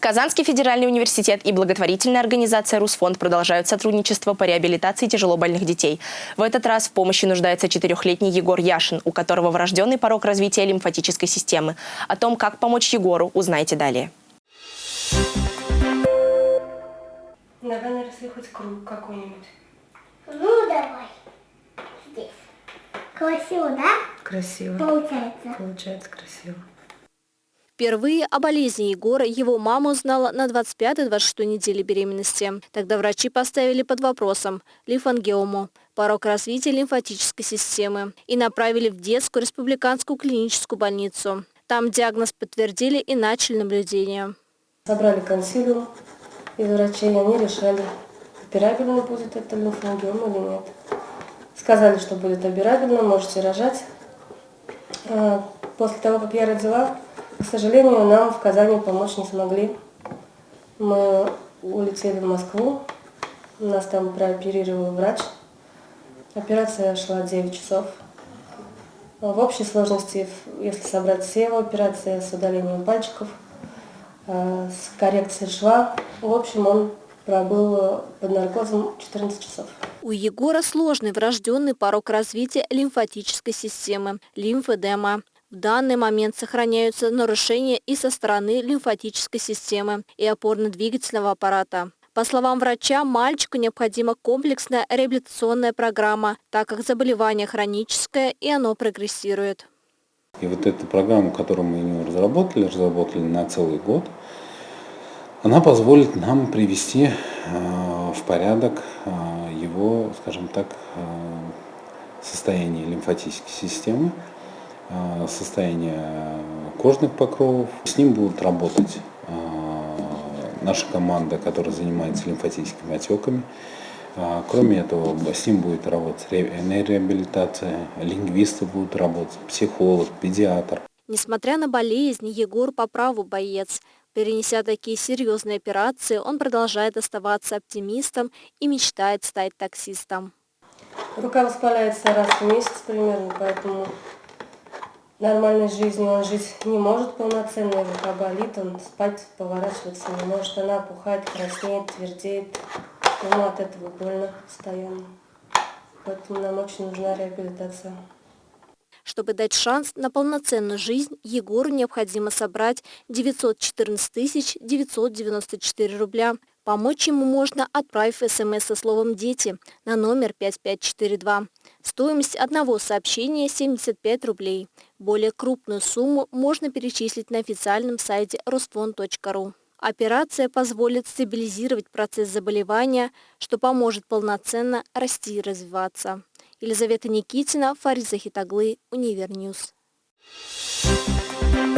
Казанский федеральный университет и благотворительная организация «Русфонд» продолжают сотрудничество по реабилитации тяжелобольных детей. В этот раз в помощи нуждается четырехлетний Егор Яшин, у которого врожденный порог развития лимфатической системы. О том, как помочь Егору, узнаете далее. Давай наросли хоть круг какой-нибудь. Ну, давай. Здесь. Красиво, да? Красиво. Получается. Получается красиво. Впервые о болезни Егора его мама узнала на 25-26 неделе беременности. Тогда врачи поставили под вопросом лимфангиому, порог развития лимфатической системы, и направили в детскую республиканскую клиническую больницу. Там диагноз подтвердили и начали наблюдение. Собрали консилиум из врачей, они решали, операбельно будет это лимфангиом или нет. Сказали, что будет операбельно, можете рожать. А, После того, как я родила, к сожалению, нам в Казани помочь не смогли. Мы улетели в Москву, нас там прооперировал врач. Операция шла 9 часов. В общей сложности, если собрать все его операции с удалением пальчиков, э, с коррекцией шва, в общем, он пробыл под наркозом 14 часов. У Егора сложный врожденный порог развития лимфатической системы – лимфедема. В данный момент сохраняются нарушения и со стороны лимфатической системы и опорно-двигательного аппарата. По словам врача, мальчику необходима комплексная реабилитационная программа, так как заболевание хроническое и оно прогрессирует. И вот эту программу, которую мы ему разработали, разработали на целый год, она позволит нам привести э, в порядок э, его, скажем так, э, состояние лимфатической системы, состояние кожных покровов. С ним будут работать э, наша команда, которая занимается лимфатическими отеками. Э, кроме этого, с ним будет работать реабилитация, лингвисты будут работать, психолог, педиатр. Несмотря на болезнь, Егор по праву боец. Перенеся такие серьезные операции, он продолжает оставаться оптимистом и мечтает стать таксистом. Рука воспаляется раз в месяц примерно, поэтому нормальной жизнью он жить не может полноценно, рука болит, он спать, поворачиваться не может, она опухает, краснеет, твердеет. Ему от этого больно постоянно. Поэтому нам очень нужна реабилитация. Чтобы дать шанс на полноценную жизнь, Егору необходимо собрать 914 994 рубля. Помочь ему можно, отправив смс со словом «Дети» на номер 5542. Стоимость одного сообщения – 75 рублей. Более крупную сумму можно перечислить на официальном сайте rosfond.ru. Операция позволит стабилизировать процесс заболевания, что поможет полноценно расти и развиваться. Елизавета Никитина, Фариза Хитаглы, Универньюз. Thank you.